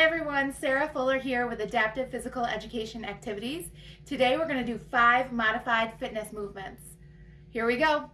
Everyone, Sarah Fuller here with Adaptive Physical Education Activities. Today we're going to do five modified fitness movements. Here we go.